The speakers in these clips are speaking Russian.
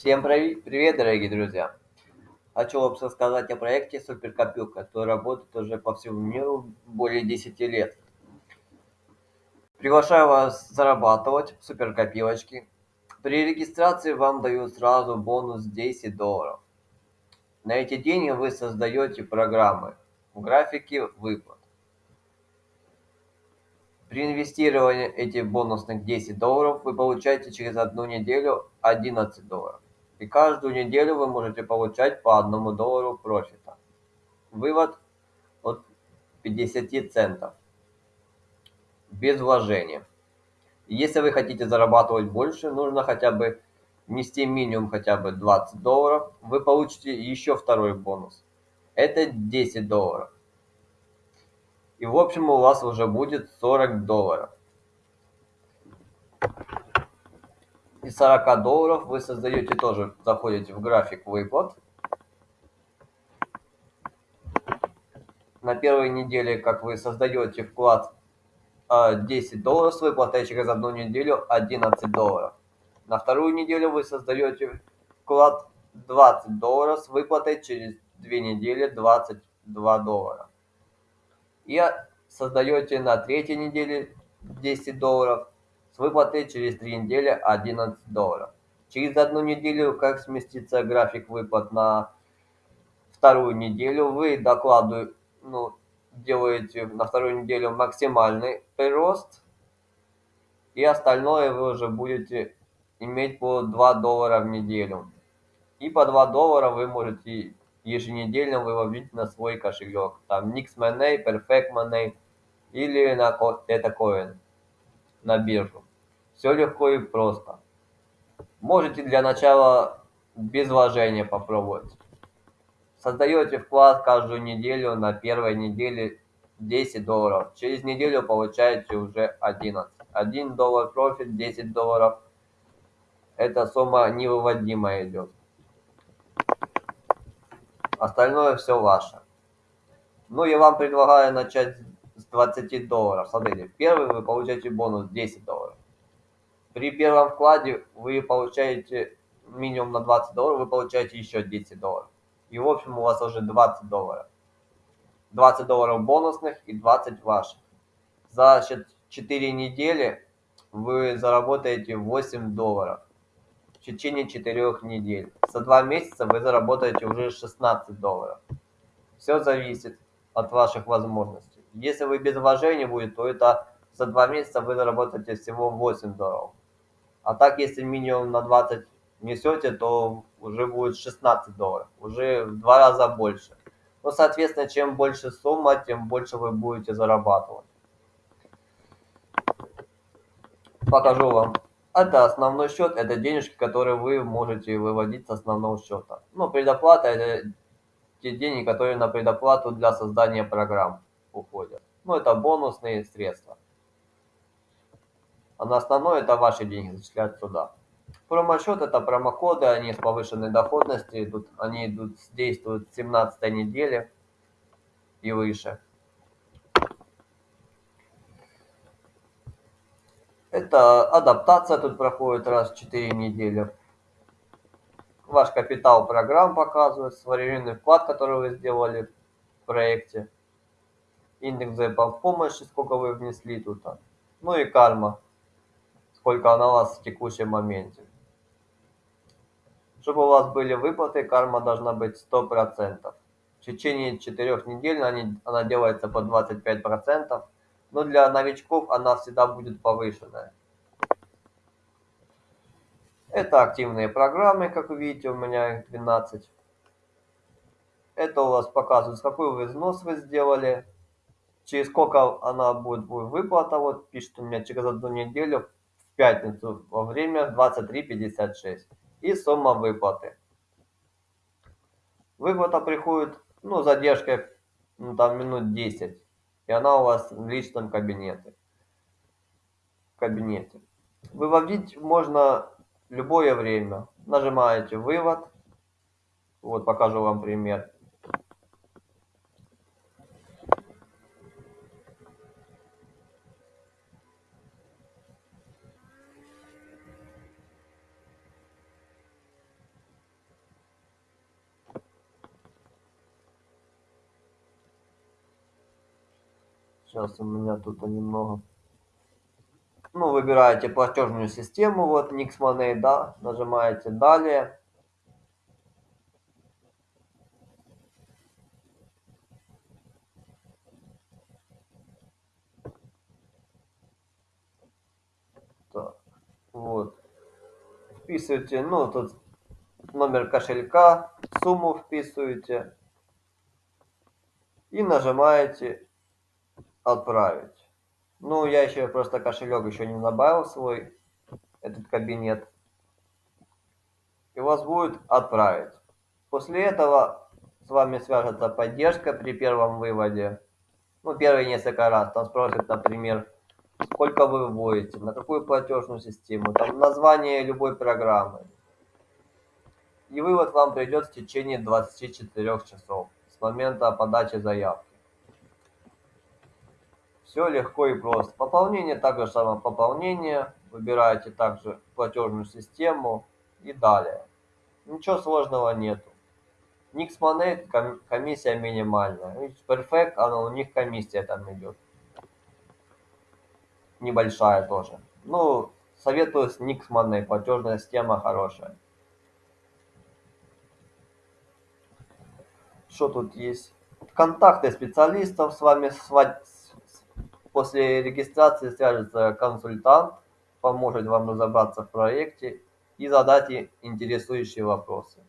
Всем привет, дорогие друзья! Хочу вам рассказать о проекте Суперкопилка, который работает уже по всему миру более 10 лет. Приглашаю вас зарабатывать в суперкопилочке. При регистрации вам дают сразу бонус 10 долларов. На эти деньги вы создаете программы в графике выплат. При инвестировании этих бонусных 10 долларов вы получаете через одну неделю 11 долларов. И каждую неделю вы можете получать по одному доллару профита. Вывод от 50 центов. Без вложения. Если вы хотите зарабатывать больше, нужно хотя бы внести минимум хотя бы 20 долларов. Вы получите еще второй бонус. Это 10 долларов. И в общем у вас уже будет 40 долларов. Из 40 долларов вы создаете тоже, заходите в график выплат. На первой неделе, как вы создаете вклад 10 а, долларов с выплатой через одну неделю 11 долларов. На вторую неделю вы создаете вклад 20 долларов с выплатой через 2 недели 22 доллара. И создаете на третьей неделе 10 долларов выплаты через 3 недели 11 долларов. Через одну неделю, как сместится график выплат на вторую неделю, вы докладываете, ну, делаете на вторую неделю максимальный прирост, и остальное вы уже будете иметь по 2 доллара в неделю. И по 2 доллара вы можете еженедельно выводить на свой кошелек. Там Nix Money, Perfect Money или на это Coin на биржу. Все легко и просто. Можете для начала без вложения попробовать. Создаете вклад каждую неделю, на первой неделе 10 долларов. Через неделю получаете уже 11. 1 доллар профит, 10 долларов. Эта сумма невыводимая идет. Остальное все ваше. Ну, я вам предлагаю начать с 20 долларов. Смотрите, первый вы получаете бонус 10 долларов. При первом вкладе вы получаете минимум на 20 долларов, вы получаете еще 10 долларов. И в общем у вас уже 20 долларов. 20 долларов бонусных и 20 ваших. За 4 недели вы заработаете 8 долларов в течение 4 недель. За 2 месяца вы заработаете уже 16 долларов. Все зависит от ваших возможностей. Если вы без вложения будет, то это за 2 месяца вы заработаете всего 8 долларов. А так, если минимум на 20 несете, то уже будет 16 долларов, уже в два раза больше. Ну, соответственно, чем больше сумма, тем больше вы будете зарабатывать. Покажу вам. Это основной счет, это денежки, которые вы можете выводить с основного счета. Ну, предоплата это те деньги, которые на предоплату для создания программ уходят. Ну, это бонусные средства. А на основное это ваши деньги зачисляют туда. Промосчет это промокоды, они с повышенной доходностью идут, они идут, действуют с 17 недели и выше. Это адаптация тут проходит раз в 4 недели. Ваш капитал программ показывает, современный вклад, который вы сделали в проекте. Индекс помощи, сколько вы внесли тут. Ну и карма сколько она у вас в текущем моменте. Чтобы у вас были выплаты, карма должна быть 100%. В течение 4 недель они, она делается по 25%, но для новичков она всегда будет повышенная. Это активные программы, как вы видите, у меня их 12. Это у вас показывает, какой вы взнос вы сделали, через сколько она будет, будет выплата. Вот пишет у меня через одну неделю пятницу во время 23.56 и сумма выплаты. Выплата приходит, ну, задержкой, ну, там минут 10, и она у вас в личном кабинете. кабинете. Выводить можно любое время. Нажимаете «Вывод». Вот покажу вам пример. Сейчас у меня тут немного. Ну, выбираете платежную систему, вот Nix да, нажимаете далее. Вот. Вписываете, ну, тут номер кошелька, сумму вписываете и нажимаете отправить. Ну, я еще просто кошелек еще не добавил свой, этот кабинет. И вас будет отправить. После этого с вами свяжется поддержка при первом выводе. Ну, первые несколько раз. Там спросят, например, сколько вы вводите, на какую платежную систему, там название любой программы. И вывод вам придет в течение 24 часов с момента подачи заявки. Все легко и просто. Пополнение также самое пополнение. Выбираете также платежную систему и далее. Ничего сложного нету. Nix Money комиссия минимальная. Perfect, она у них комиссия там идет. Небольшая тоже. Ну, советую с Nix Money, платежная система хорошая. Что тут есть? Контакты специалистов с вами После регистрации свяжется консультант, поможет вам разобраться в проекте и задать интересующие вопросы.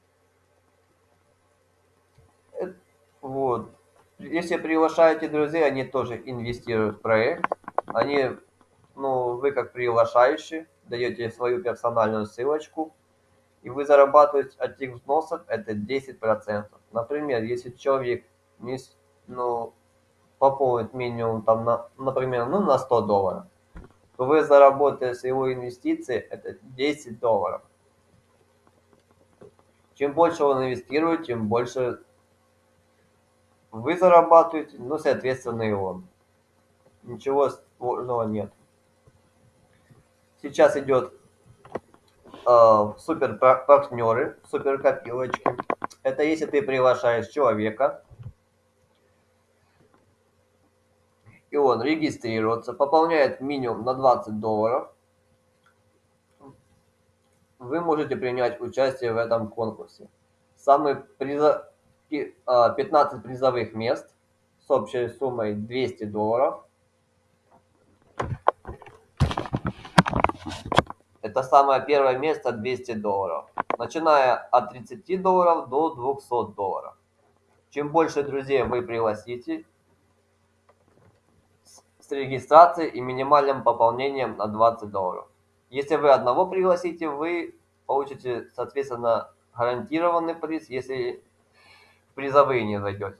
Э, вот. Если приглашаете друзей, они тоже инвестируют в проект. Они, ну, вы как приглашающий, даете свою персональную ссылочку, и вы зарабатываете от этих взносов это 10%. Например, если человек не, ну, пополнить минимум, там, на, например, ну, на 100 долларов, то вы заработаете с его инвестиции это 10 долларов. Чем больше он инвестирует, тем больше вы зарабатываете, ну, соответственно, и он. Ничего сложного нет. Сейчас идет э, супер партнеры, супер копилочки. Это если ты приглашаешь человека, и он регистрируется, пополняет минимум на 20 долларов, вы можете принять участие в этом конкурсе. Самый приза... 15 а, призовых мест с общей суммой 200 долларов. Это самое первое место 200 долларов. Начиная от 30 долларов до 200 долларов. Чем больше друзей вы пригласите, с регистрацией и минимальным пополнением на 20 долларов. Если вы одного пригласите, вы получите, соответственно, гарантированный приз, если в призовые не зайдете.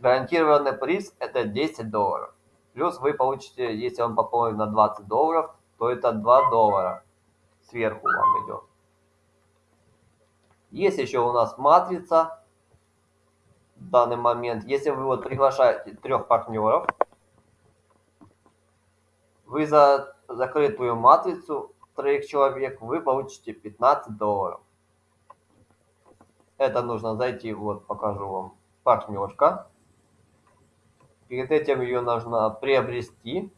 Гарантированный приз это 10 долларов. Плюс вы получите, если он пополнит на 20 долларов, то это 2 доллара сверху вам идет. Есть еще у нас матрица в данный момент. Если вы вот приглашаете трех партнеров, вы за закрытую матрицу троих человек вы получите 15 долларов. Это нужно зайти, вот покажу вам, партнерка. Перед этим ее нужно приобрести,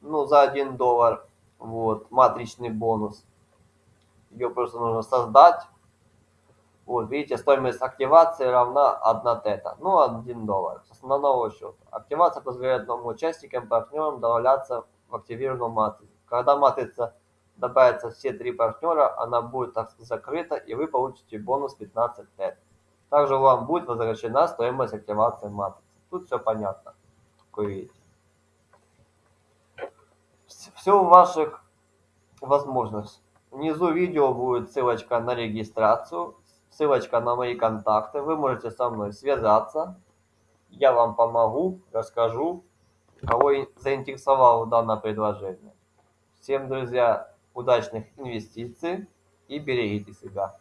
ну, за 1 доллар, вот, матричный бонус. Ее просто нужно создать. Вот, видите, стоимость активации равна 1 тета, ну, 1 доллар с основного счета. Активация позволяет новым участникам, партнерам добавляться в активированную матрицу. Когда матрица добавится все три партнера, она будет закрыта, и вы получите бонус 15 лет. Также вам будет возвращена стоимость активации матрицы. Тут все понятно, как вы видите. Все в ваших возможностях. Внизу видео будет ссылочка на регистрацию, ссылочка на мои контакты. Вы можете со мной связаться. Я вам помогу, расскажу, кого заинтересовало данное предложение. Всем, друзья, удачных инвестиций и берегите себя.